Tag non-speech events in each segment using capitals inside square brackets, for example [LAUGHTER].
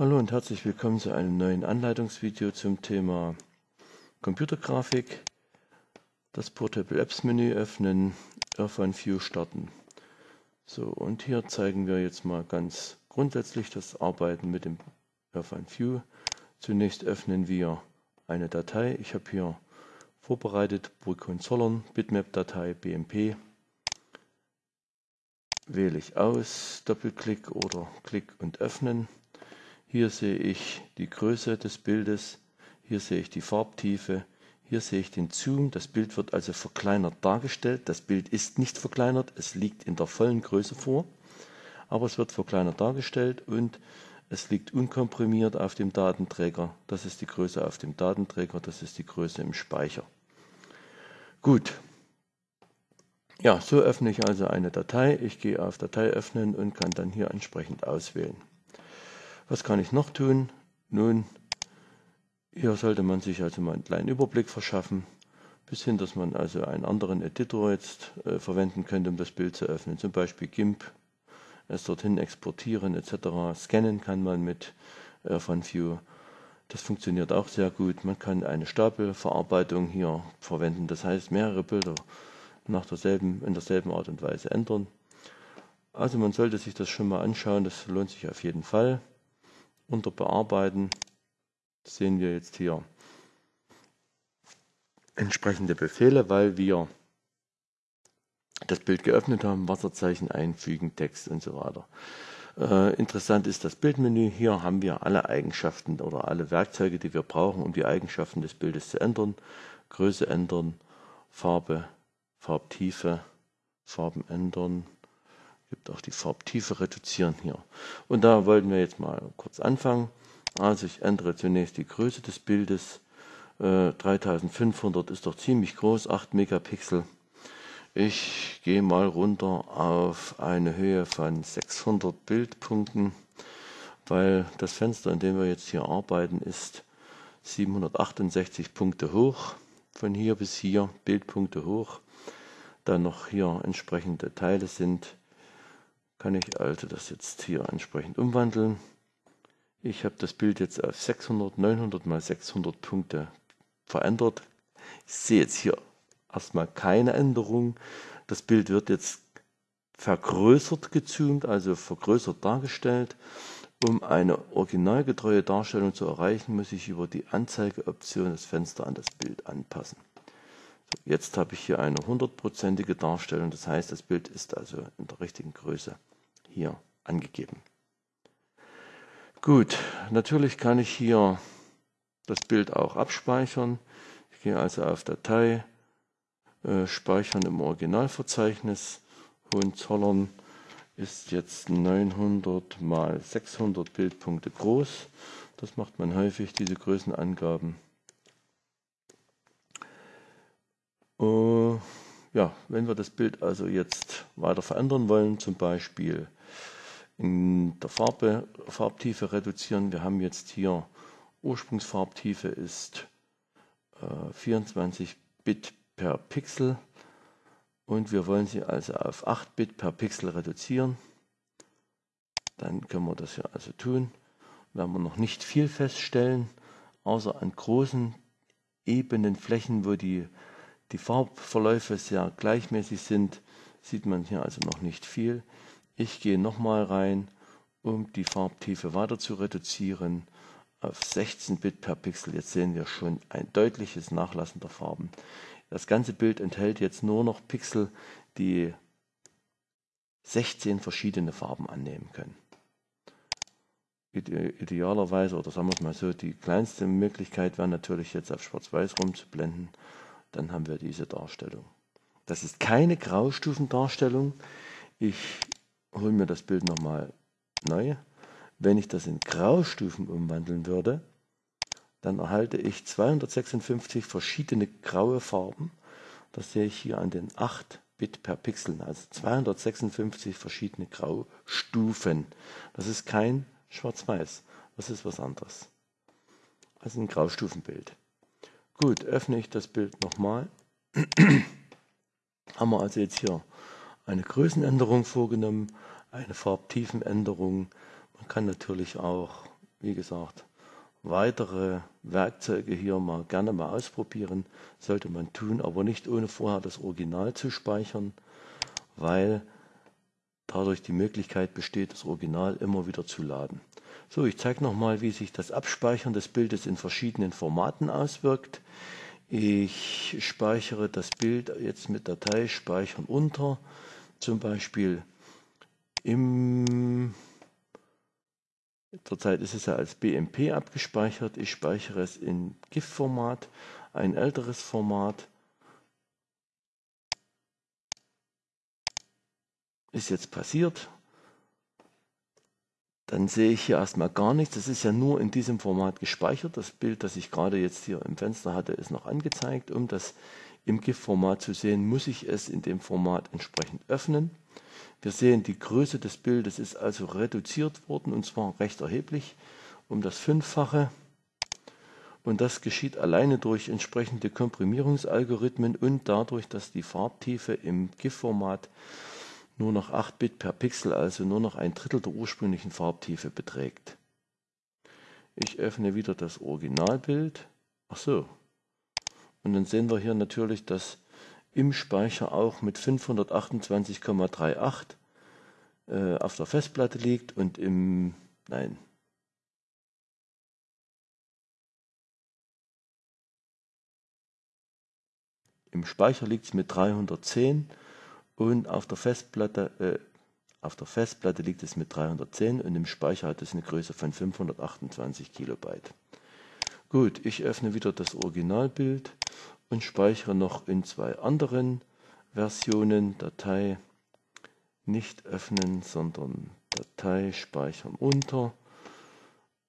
Hallo und herzlich willkommen zu einem neuen Anleitungsvideo zum Thema Computergrafik. Das Portable Apps Menü öffnen, Earphone View starten. So, und hier zeigen wir jetzt mal ganz grundsätzlich das Arbeiten mit dem Earphone View. Zunächst öffnen wir eine Datei. Ich habe hier vorbereitet Burkon Zollern, Bitmap-Datei BMP. Wähle ich aus, Doppelklick oder Klick und öffnen. Hier sehe ich die Größe des Bildes, hier sehe ich die Farbtiefe, hier sehe ich den Zoom. Das Bild wird also verkleinert dargestellt. Das Bild ist nicht verkleinert, es liegt in der vollen Größe vor, aber es wird verkleinert dargestellt und es liegt unkomprimiert auf dem Datenträger. Das ist die Größe auf dem Datenträger, das ist die Größe im Speicher. Gut. Ja, so öffne ich also eine Datei. Ich gehe auf Datei öffnen und kann dann hier entsprechend auswählen. Was kann ich noch tun? Nun, hier sollte man sich also mal einen kleinen Überblick verschaffen, bis hin, dass man also einen anderen Editor jetzt äh, verwenden könnte, um das Bild zu öffnen, zum Beispiel GIMP, es dorthin exportieren etc. Scannen kann man mit äh, View. Das funktioniert auch sehr gut. Man kann eine Stapelverarbeitung hier verwenden, das heißt mehrere Bilder nach derselben, in derselben Art und Weise ändern. Also man sollte sich das schon mal anschauen, das lohnt sich auf jeden Fall unter Bearbeiten sehen wir jetzt hier entsprechende Befehle, weil wir das Bild geöffnet haben, Wasserzeichen einfügen, Text und so weiter. Äh, interessant ist das Bildmenü. Hier haben wir alle Eigenschaften oder alle Werkzeuge, die wir brauchen, um die Eigenschaften des Bildes zu ändern. Größe ändern, Farbe, Farbtiefe, Farben ändern, gibt auch die Farbtiefe reduzieren hier. Und da wollten wir jetzt mal kurz anfangen. Also ich ändere zunächst die Größe des Bildes. Äh, 3500 ist doch ziemlich groß, 8 Megapixel. Ich gehe mal runter auf eine Höhe von 600 Bildpunkten, weil das Fenster, in dem wir jetzt hier arbeiten, ist 768 Punkte hoch. Von hier bis hier Bildpunkte hoch. Dann noch hier entsprechende Teile sind kann ich also das jetzt hier entsprechend umwandeln. Ich habe das Bild jetzt auf 600, 900 mal 600 Punkte verändert. Ich sehe jetzt hier erstmal keine Änderung. Das Bild wird jetzt vergrößert gezoomt, also vergrößert dargestellt. Um eine originalgetreue Darstellung zu erreichen, muss ich über die Anzeigeoption das Fenster an das Bild anpassen. So, jetzt habe ich hier eine hundertprozentige Darstellung, das heißt, das Bild ist also in der richtigen Größe hier angegeben. Gut, natürlich kann ich hier das Bild auch abspeichern. Ich gehe also auf Datei, äh, Speichern im Originalverzeichnis. Hohenzollern ist jetzt 900 mal 600 Bildpunkte groß. Das macht man häufig, diese Größenangaben. Uh, ja, wenn wir das Bild also jetzt weiter verändern wollen, zum Beispiel in der Farbe, Farbtiefe reduzieren. Wir haben jetzt hier Ursprungsfarbtiefe ist äh, 24 Bit per Pixel und wir wollen sie also auf 8 Bit per Pixel reduzieren. Dann können wir das hier also tun. Werden wir noch nicht viel feststellen, außer an großen ebenen Flächen, wo die, die Farbverläufe sehr gleichmäßig sind, sieht man hier also noch nicht viel. Ich gehe nochmal rein, um die Farbtiefe weiter zu reduzieren auf 16 Bit per Pixel. Jetzt sehen wir schon ein deutliches Nachlassen der Farben. Das ganze Bild enthält jetzt nur noch Pixel, die 16 verschiedene Farben annehmen können. Idealerweise, oder sagen wir es mal so, die kleinste Möglichkeit wäre natürlich jetzt auf Schwarz-Weiß rumzublenden. Dann haben wir diese Darstellung. Das ist keine Graustufendarstellung. Ich hole mir das Bild nochmal neu. Wenn ich das in Graustufen umwandeln würde, dann erhalte ich 256 verschiedene graue Farben. Das sehe ich hier an den 8 Bit per Pixel, also 256 verschiedene Graustufen. Das ist kein Schwarz-Weiß, das ist was anderes. Also ein Graustufenbild. Gut, öffne ich das Bild nochmal. [CLEARS THROAT] Haben wir also jetzt hier eine Größenänderung vorgenommen, eine Farbtiefenänderung. Man kann natürlich auch wie gesagt, weitere Werkzeuge hier mal gerne mal ausprobieren. Sollte man tun, aber nicht ohne vorher das Original zu speichern, weil dadurch die Möglichkeit besteht, das Original immer wieder zu laden. So, ich zeige nochmal, wie sich das Abspeichern des Bildes in verschiedenen Formaten auswirkt. Ich speichere das Bild jetzt mit Datei Speichern unter, zum Beispiel im Zurzeit ist es ja als BMP abgespeichert. Ich speichere es in GIF-Format, ein älteres Format. Ist jetzt passiert. Dann sehe ich hier erstmal gar nichts. Das ist ja nur in diesem Format gespeichert. Das Bild, das ich gerade jetzt hier im Fenster hatte, ist noch angezeigt. Um das im GIF-Format zu sehen, muss ich es in dem Format entsprechend öffnen. Wir sehen, die Größe des Bildes ist also reduziert worden und zwar recht erheblich um das Fünffache. Und das geschieht alleine durch entsprechende Komprimierungsalgorithmen und dadurch, dass die Farbtiefe im GIF-Format nur noch 8 Bit per Pixel, also nur noch ein Drittel der ursprünglichen Farbtiefe beträgt. Ich öffne wieder das Originalbild. Ach so. Und dann sehen wir hier natürlich, dass im Speicher auch mit 528,38 äh, auf der Festplatte liegt und im, nein, im Speicher liegt es mit 310 und auf der Festplatte, äh, auf der Festplatte liegt es mit 310 und im Speicher hat es eine Größe von 528 Kilobyte. Gut, ich öffne wieder das Originalbild und speichere noch in zwei anderen Versionen Datei nicht öffnen, sondern Datei speichern unter.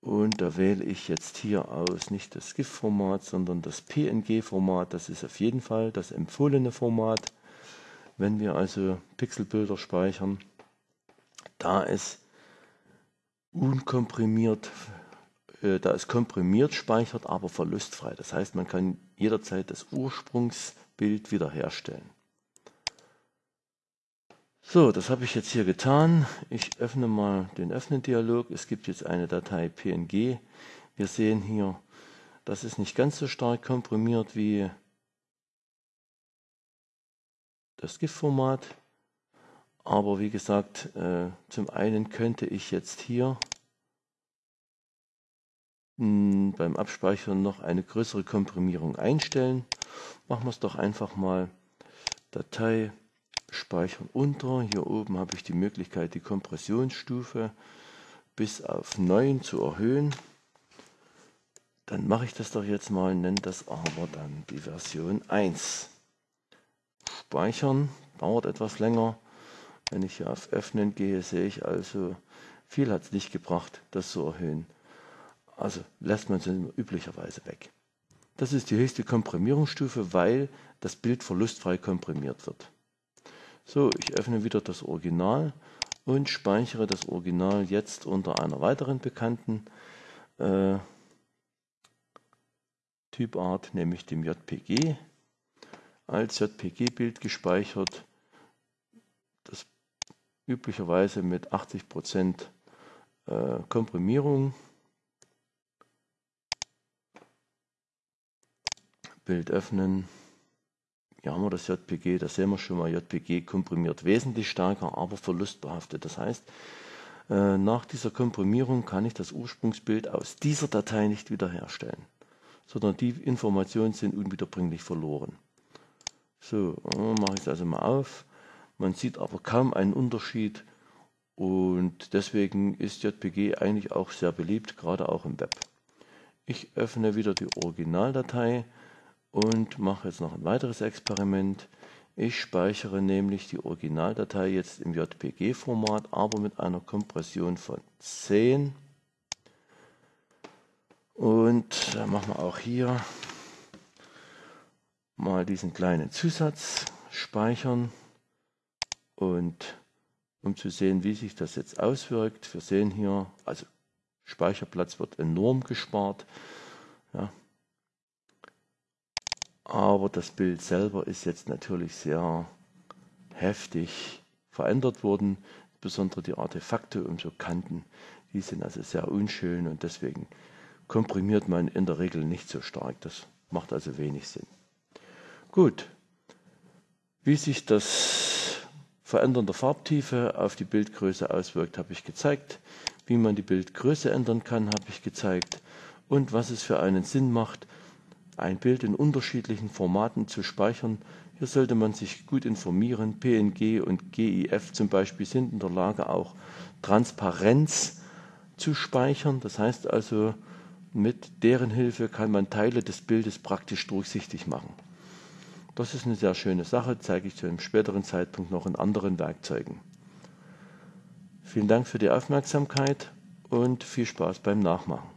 Und da wähle ich jetzt hier aus nicht das GIF-Format, sondern das PNG-Format. Das ist auf jeden Fall das empfohlene Format, wenn wir also Pixelbilder speichern. Da es unkomprimiert äh, da es komprimiert speichert, aber verlustfrei. Das heißt, man kann jederzeit das Ursprungsbild wiederherstellen. So, das habe ich jetzt hier getan. Ich öffne mal den Öffnen-Dialog. Es gibt jetzt eine Datei PNG. Wir sehen hier, das ist nicht ganz so stark komprimiert wie das GIF-Format. Aber wie gesagt, äh, zum einen könnte ich jetzt hier beim Abspeichern noch eine größere Komprimierung einstellen. Machen wir es doch einfach mal Datei speichern unter. Hier oben habe ich die Möglichkeit, die Kompressionsstufe bis auf 9 zu erhöhen. Dann mache ich das doch jetzt mal, nenne das aber dann die Version 1. Speichern dauert etwas länger. Wenn ich hier auf Öffnen gehe, sehe ich also, viel hat es nicht gebracht, das zu erhöhen. Also lässt man sie üblicherweise weg. Das ist die höchste Komprimierungsstufe, weil das Bild verlustfrei komprimiert wird. So, ich öffne wieder das Original und speichere das Original jetzt unter einer weiteren bekannten äh, Typart, nämlich dem JPG. Als JPG-Bild gespeichert, das üblicherweise mit 80% äh, Komprimierung. Bild öffnen. Hier haben wir das JPG, da sehen wir schon mal, JPG komprimiert wesentlich stärker, aber verlustbehaftet. Das heißt, äh, nach dieser Komprimierung kann ich das Ursprungsbild aus dieser Datei nicht wiederherstellen, sondern die Informationen sind unwiederbringlich verloren. So, mache ich es also mal auf. Man sieht aber kaum einen Unterschied und deswegen ist JPG eigentlich auch sehr beliebt, gerade auch im Web. Ich öffne wieder die Originaldatei und mache jetzt noch ein weiteres Experiment. Ich speichere nämlich die Originaldatei jetzt im JPG-Format, aber mit einer Kompression von 10. Und dann machen wir auch hier mal diesen kleinen Zusatz speichern. Und um zu sehen, wie sich das jetzt auswirkt, wir sehen hier, also Speicherplatz wird enorm gespart. Ja, aber das Bild selber ist jetzt natürlich sehr heftig verändert worden. Insbesondere die Artefakte und so Kanten, Die sind also sehr unschön und deswegen komprimiert man in der Regel nicht so stark. Das macht also wenig Sinn. Gut, wie sich das Verändern der Farbtiefe auf die Bildgröße auswirkt, habe ich gezeigt. Wie man die Bildgröße ändern kann, habe ich gezeigt. Und was es für einen Sinn macht, ein Bild in unterschiedlichen Formaten zu speichern. Hier sollte man sich gut informieren. PNG und GIF zum Beispiel sind in der Lage, auch Transparenz zu speichern. Das heißt also, mit deren Hilfe kann man Teile des Bildes praktisch durchsichtig machen. Das ist eine sehr schöne Sache, zeige ich zu einem späteren Zeitpunkt noch in anderen Werkzeugen. Vielen Dank für die Aufmerksamkeit und viel Spaß beim Nachmachen.